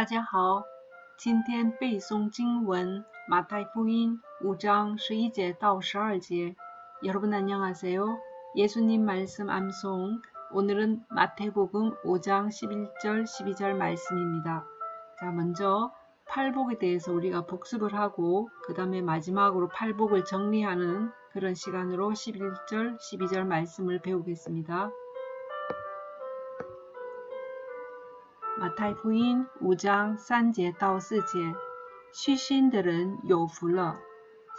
大家好，今天背诵经文马太福音5장11절 到 12절. 여러분 안녕하세요. 예수님 말씀 암송. 오늘은 마태복음 5장 11절 12절 말씀입니다. 자, 먼저 팔복에 대해서 우리가 복습을 하고 그 다음에 마지막으로 팔복을 정리하는 그런 시간으로 11절 12절 말씀을 배우겠습니다. 마태 부인 5장 3제 다 4제 쉬신들은 요불러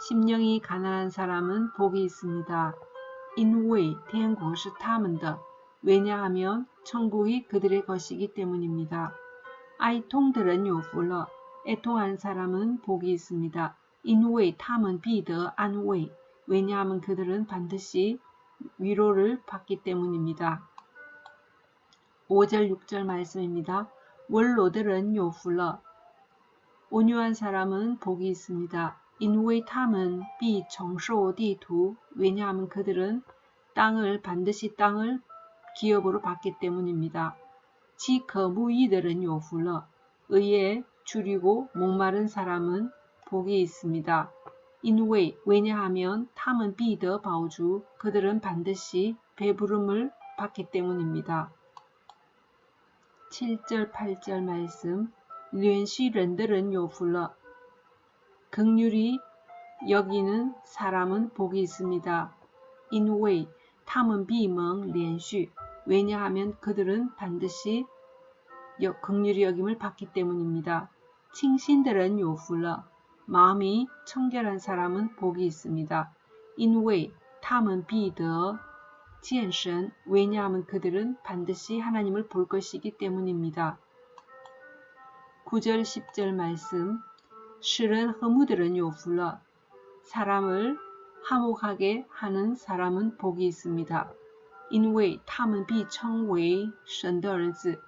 심령이 가난한 사람은 복이 있습니다. 인후의 태국시 타문더 왜냐하면 천국이 그들의 것이기 때문입니다. 아이통들은 요불러 애통한 사람은 복이 있습니다. 인후의 타문 비더 안후의 왜냐하면 그들은 반드시 위로를 받기 때문입니다. 5절 6절 말씀입니다. 원로들은 요풀러 온유한 사람은 복이 있습니다. 인후의 탐은 비정쇼디두 왜냐하면 그들은 땅을 반드시 땅을 기업으로 받기 때문입니다. 지거무이들은 요풀러 의에 줄이고 목마른 사람은 복이 있습니다. 인후의 왜냐하면 탐은 비더 바우주 그들은 반드시 배부름을 받기 때문입니다. 7절 8절 말씀 련시런들은 요불러 극률이 여기는 사람은 복이 있습니다. 인웨이 탐은 비멍 련슈 왜냐하면 그들은 반드시 극률이 여김을 받기 때문입니다. 칭신들은 요불러 마음이 청결한 사람은 복이 있습니다. 인웨이 탐은 비더 지엔션 왜냐하면 그들은 반드시 하나님을 볼 것이기 때문입니다. 9절 10절 말씀 실은 허무들은 요불러 사람을 화목하게 하는 사람은 복이 있습니다. 션더즈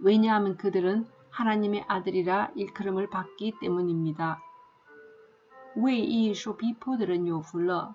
왜냐하면 그들은 하나님의 아들이라 일컬음을 받기 때문입니다. 웨이 쇼비포들은 요불러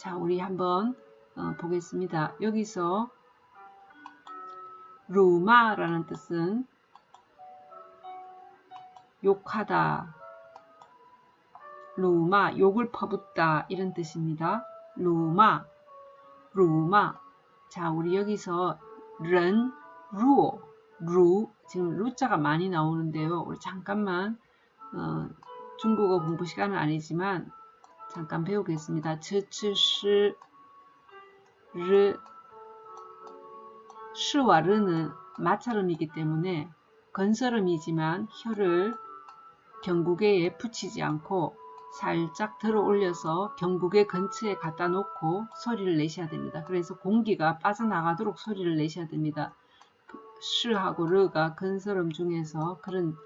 자, 우리 한번 어, 보겠습니다. 여기서 루마라는 뜻은 욕하다, 루마, 욕을 퍼붓다 이런 뜻입니다. 루마, 루마. 자, 우리 여기서 른, 루, 루, 지금 루자가 많이 나오는데요. 우리 잠깐만 어, 중국어 공부 시간은 아니지만 잠깐 배우겠습니다. 즈츠시 르 시와 르는 마찰음이기 때문에 건설음이지만 혀를 경국에에 붙이지 않고 살짝 들어 올려서 경국의 근처에 갖다 놓고 소리를 내셔야 됩니다. 그래서 공기가 빠져나가도록 소리를 내셔야 됩니다. 시하고 르가 건설음 중에서 그런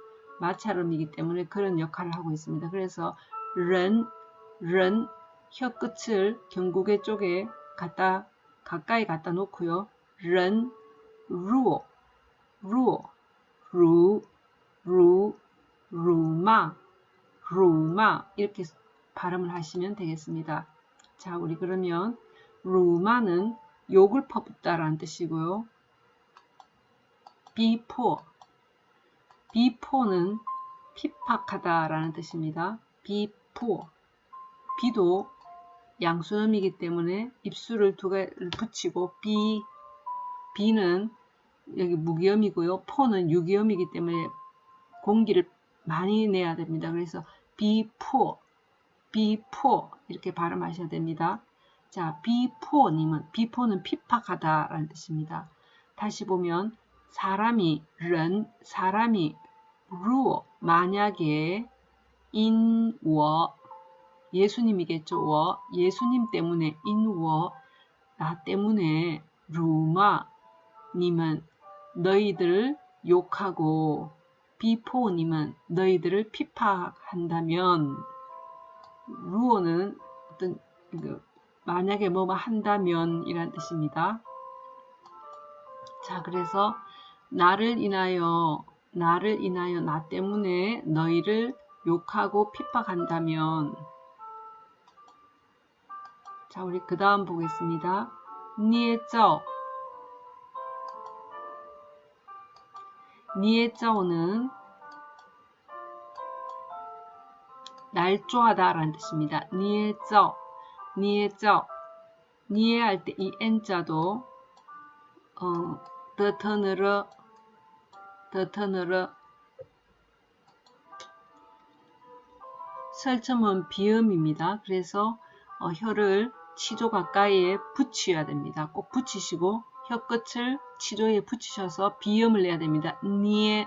마찰음이기 때문에 그런 역할을 하고 있습니다. 그래서 른, 른 혀끝을 경국의 쪽에 갖다 가까이 갖다 놓고요. 른, 루오, 루오, 루, 루, 루마, 루마 이렇게 발음을 하시면 되겠습니다. 자, 우리 그러면 루마는 욕을 퍼붓다 라는 뜻이고요. 逼迫, 逼迫는 핍박하다 라는 뜻입니다. 逼迫, 逼도 양순음이기 때문에 입술을 두 개를 붙이고 逼, 逼는 여기 무기음이고요. 迫는 유기음이기 때문에 공기를 많이 내야 됩니다. 그래서 逼迫, 逼迫 이렇게 발음하셔야 됩니다. 자, 비포님은 비포는 핍박하다라는 뜻입니다. 다시 보면 사람이 人 사람이 若 만약에 因我 예수님이겠죠. 我 예수님 때문에 因我 나 때문에 辱骂你们 너희들 욕하고 逼迫你们 너희들을 핍박한다면 若는 어떤 그 만약에 뭐뭐 한다면 이란 뜻입니다. 자 그래서 나를 인하여 나를 인하여 나 때문에 너희를 욕하고 핍박한다면 자 우리 그 다음 보겠습니다. 니에쩌 니에쩌는 날조하다 라는 뜻입니다. 니에쩌 니에쩌 니에 할 때 이 n자도 어, 더터느르 더터느르 설점은 비음입니다. 그래서 어, 혀를 치조 가까이에 붙여야 됩니다. 꼭 붙이시고 혀 끝을 치조에 붙이셔서 비음을 내야 됩니다. 니에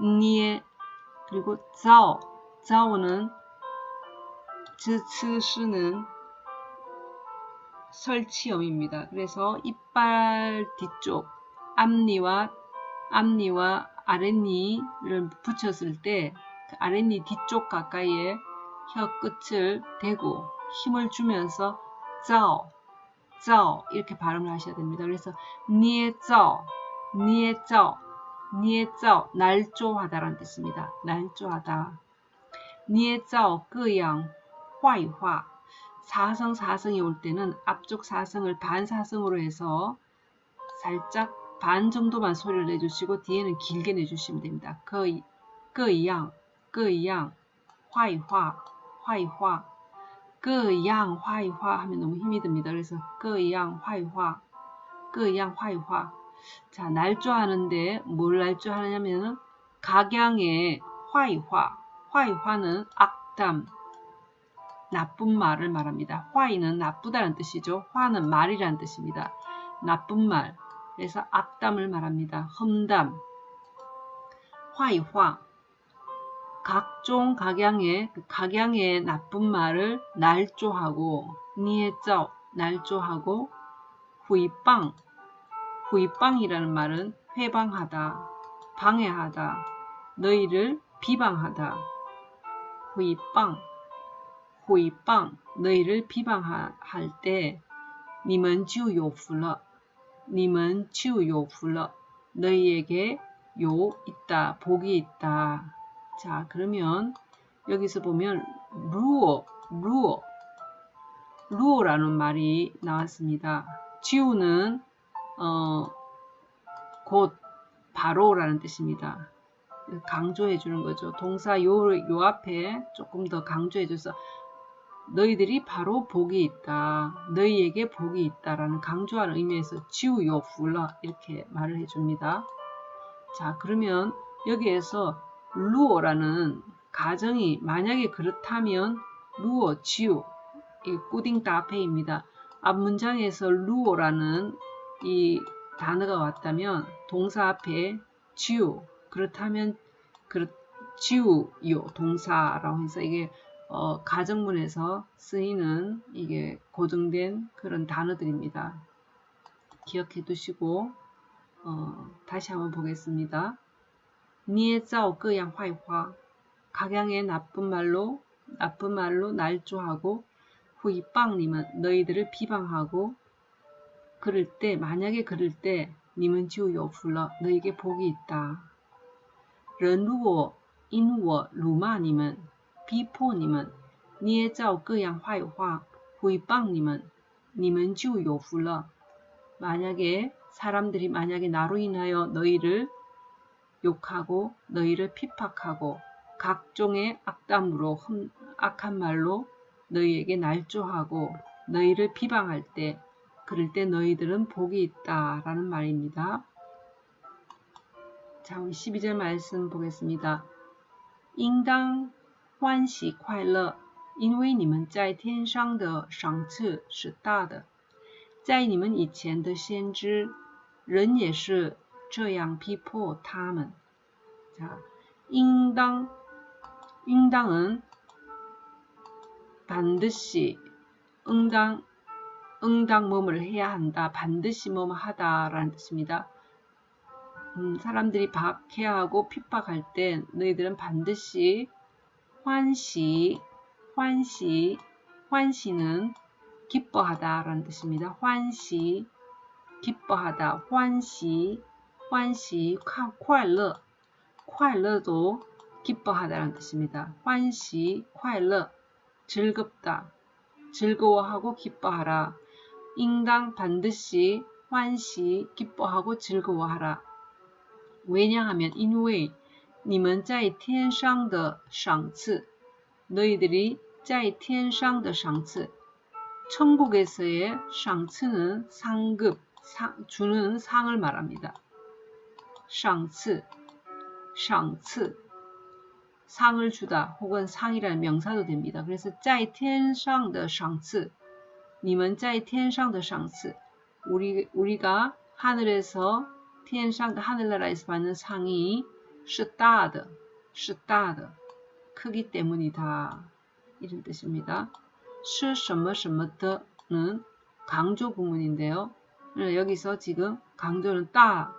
니에 그리고 자오 자오는 즈츠스는 설치염입니다. 그래서 이빨 뒤쪽 앞니와 앞니와 아랫니를 붙였을 때 그 아랫니 뒤쪽 가까이에 혀 끝을 대고 힘을 주면서 짜오, 이렇게 발음을 하셔야 됩니다. 그래서 니에 짜오, 니에 짜오, 니에 짜오 날조하다라는 뜻입니다. 날조하다. 니에 짜오 끄양, 화이화 사성 사성이 올 때는 앞쪽 사성을 반사성으로 해서 살짝 반 정도만 소리를 내주시고 뒤에는 길게 내주시면 됩니다. 그, 그样, 그样, 화이화, 화이화, 그양 화이화 하면 너무 힘이 듭니다. 그래서 그양 화이화 그양 화이화 자 날조하는데 뭘 날조하냐면은 각양의 화이화 화이화는 악담 나쁜 말을 말합니다. 화이는 나쁘다는 뜻이죠. 화는 말이라는 뜻입니다. 나쁜 말 그래서 악담을 말합니다. 험담 화이화 각종 각양의 그 각양의 나쁜 말을 날조하고 니에쩌 날조하고 후이빵 후이빵이라는 말은 회방하다 방해하다 너희를 비방하다. 후이빵 후이빵 너희를 비방할 때 님은 지우요풀러 님은 지우요풀러 너희에게 요 있다 복이 있다 자 그러면 여기서 보면 루어 루어 루어라는 말이 나왔습니다 지우는 어, 곧 바로라는 뜻입니다 강조해 주는 거죠 동사 요, 요 앞에 조금 더 강조해 줘서 너희들이 바로 복이 있다. 너희에게 복이 있다라는 강조하는 의미에서 지우요 불러 이렇게 말을 해줍니다. 자 그러면 여기에서 루어라는 가정이 만약에 그렇다면 루어 지우 이 꾸딩 따페입니다. 앞 문장에서 루어라는 이 단어가 왔다면 동사 앞에 지우 그렇다면 그 지우요 동사라고 해서 이게 어, 가정문에서 쓰이는 이게 고정된 그런 단어들입니다. 기억해 두시고 어, 다시 한번 보겠습니다. 니에짜오 끄양 화이화 각양의 나쁜 말로 나쁜 말로 날조하고 후이빵님은 너희들을 비방하고 그럴 때 만약에 그럴 때 님은 지우요 불러 너에게 복이 있다. 런루어 인워 루마님은 비포님은 捏造各样坏话毁谤你们你们就有福了 만약에 사람들이 만약에 나로 인하여 너희를 욕하고 너희를 핍박하고 각종의 악담으로 악한 말로 너희에게 날조하고 너희를 비방할 때 그럴 때 너희들은 복이 있다 라는 말입니다. 자 우리 12절 말씀 보겠습니다. 인당 欢喜快乐，因为你们在天上的赏赐是大的。在你们以前的先知，人也是 这样逼迫他们。자应当应当은반드시응당응당뭐뭐를해야한다반드시뭐뭐하다라는뜻입니다 음, 사람들이 박해하고 핍박할 때 너희들은 반드시 환시, 환시, 환시는 기뻐하다라는 뜻입니다. 환시, 기뻐하다, 환시, 환시, 快乐,快乐도 기뻐하다라는 뜻입니다. 환시, 快乐, 즐겁다, 즐거워하고 기뻐하라. 인당 반드시 환시, 기뻐하고 즐거워하라. 왜냐하면 인왜 你们在天上的赏赐 너희들이 在天上的赏赐 천국에서의 샹츠는 상급, 상, 주는 상을 말합니다. 샹츠, 샹츠, 상을 주다 혹은 상이라는 명사도 됩니다. 그래서 在天上的赏赐你们在天上的赏赐 우리, 우리가 하늘에서 天上的 하늘나라에서 받는 상이 是大的,是大的 크기 때문이다. 이런 뜻입니다. 是什么什么的는 강조 구문인데요. 여기서 지금 강조는 따,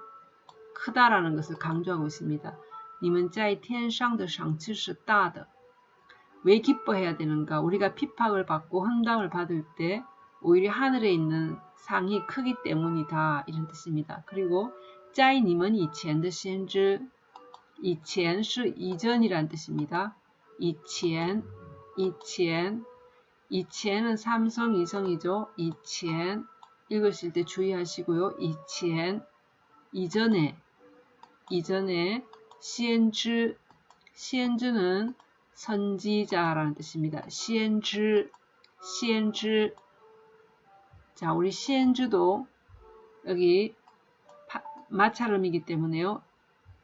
크다라는 것을 강조하고 있습니다. 님은 짜이 텐상의 상치시 따다. 왜 기뻐해야 되는가? 우리가 핍박을 받고 헌담을 받을 때 오히려 하늘에 있는 상이 크기 때문이다 이런 뜻입니다. 그리고 짜이 님은 이첸의 신즈 이첸시 이전이란 뜻입니다. 이첸 이첸 이첸은 삼성 이성이죠. 이첸 읽으실 때 주의하시고요. 이첸 이전에 이전에 시엔즈 시엔즈는 선지자라는 뜻입니다. 시엔즈 시엔즈 자 우리 시엔즈도 여기 파, 마찰음이기 때문에요.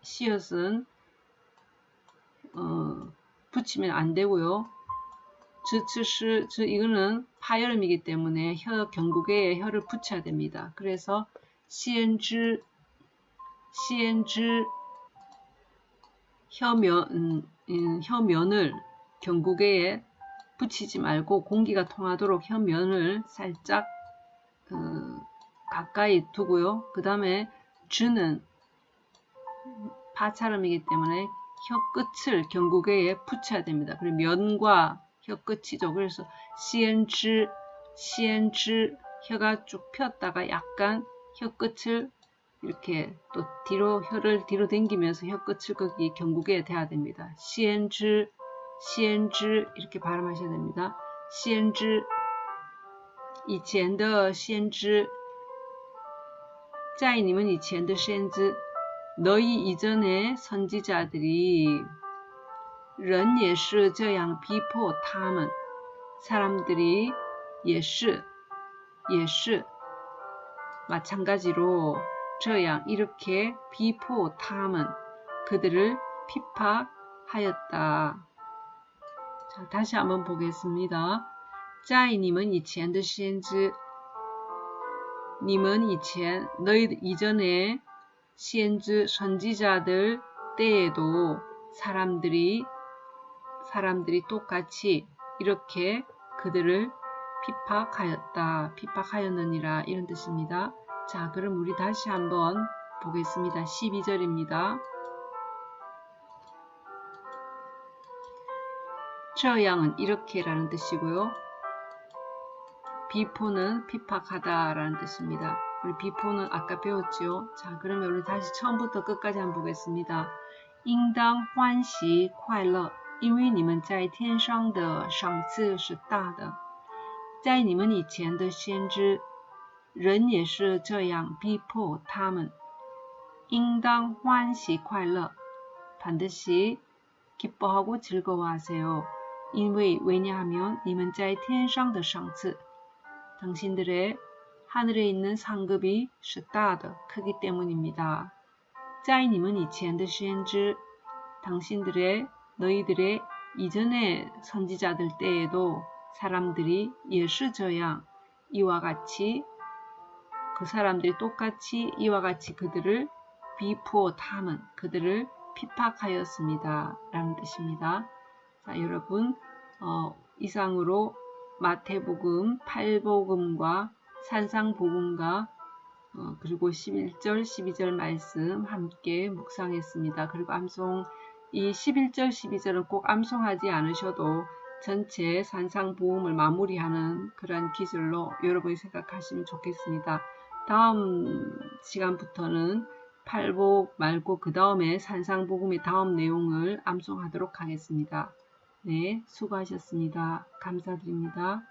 시옷은 어, 붙이면 안 되고요. 즈츠시, 즈 이거는 파열음이기 때문에 혀 경국에 혀를 붙여야 됩니다. 그래서 시엔즈, 시엔즈 혀면, 음, 음, 혀면을 경국에 붙이지 말고 공기가 통하도록 혀면을 살짝 어, 가까이 두고요. 그 다음에 즈는 파찰음이기 때문에 혀 끝을 경국에 붙여야 됩니다. 그리고 면과 혀 끝이죠. 그래서 시엔즈, 시엔즈 혀가 쭉 폈다가 약간 혀 끝을 이렇게 또 뒤로 혀를 뒤로 당기면서 혀 끝을 거기 경국에 대야 됩니다. 시엔즈, 시엔즈 이렇게 발음하셔야 됩니다. 시엔즈 以前的先知在你们以前的先知 너희 이전의 선지자들이 人也是这样逼迫他们 사람들이 也是也是 마찬가지로 붙여야 이렇게 逼迫他们 그들을 핍박하였다. 자, 다시 한번 보겠습니다. 在你们以前的先知 你们以前 너희 이전에 先知 선지자들 때에도 사람들이 사람들이 똑같이 이렇게 그들을 핍박하였다. 핍박하였느니라 이런 뜻입니다. 자 그럼 우리 다시 한번 보겠습니다. 12절입니다. 这样은 이렇게라는 뜻이고요. 비포는 피팍하다 라는 뜻입니다. 우리 비포는 아까 배웠죠. 자 그러면 우리 다시 처음부터 끝까지 한번 보겠습니다. 应当欢喜快乐因为你们在天上的赏赐是大的，在你们以前的先知， 人也是这样逼迫他们，应当欢喜快乐。반드시기뻐하고즐거워하세요因为왜냐하면你们在天上的赏赐，당신들의하늘에있는상급이是大的，크기때문입니 다。 在你们以前的先知，당신들의 너희들의 이전의 선지자들 때에도 사람들이 예수저양 이와 같이 그 사람들이 똑같이 이와 같이 그들을 비포함은 그들을 피팍하였습니다. 라는 뜻입니다. 자, 여러분 어, 이상으로 마태복음, 팔복음과 산상복음과 어, 그리고 11절, 12절 말씀 함께 묵상했습니다. 그리고 암송 이 11절, 12절은 꼭 암송하지 않으셔도 전체 산상보험을 마무리하는 그런 기술로 여러분이 생각하시면 좋겠습니다. 다음 시간부터는 팔복 말고 그 다음에 산상복음의 다음 내용을 암송하도록 하겠습니다. 네, 수고하셨습니다. 감사드립니다.